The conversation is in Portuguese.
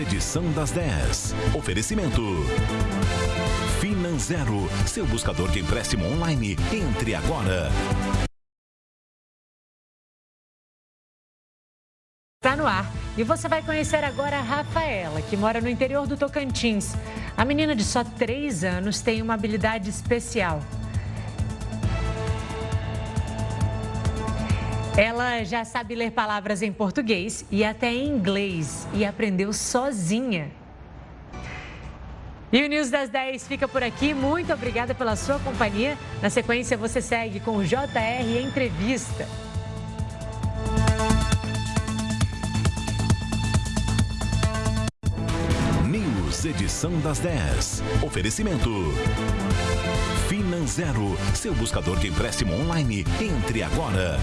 edição das 10. Oferecimento. Finanzero, seu buscador de empréstimo online. Entre agora. Está no ar. E você vai conhecer agora a Rafaela, que mora no interior do Tocantins. A menina de só 3 anos tem uma habilidade especial. Ela já sabe ler palavras em português e até em inglês e aprendeu sozinha. E o News das 10 fica por aqui. Muito obrigada pela sua companhia. Na sequência, você segue com o JR Entrevista. News, edição das 10. Oferecimento. Finanzero, seu buscador de empréstimo online. Entre agora.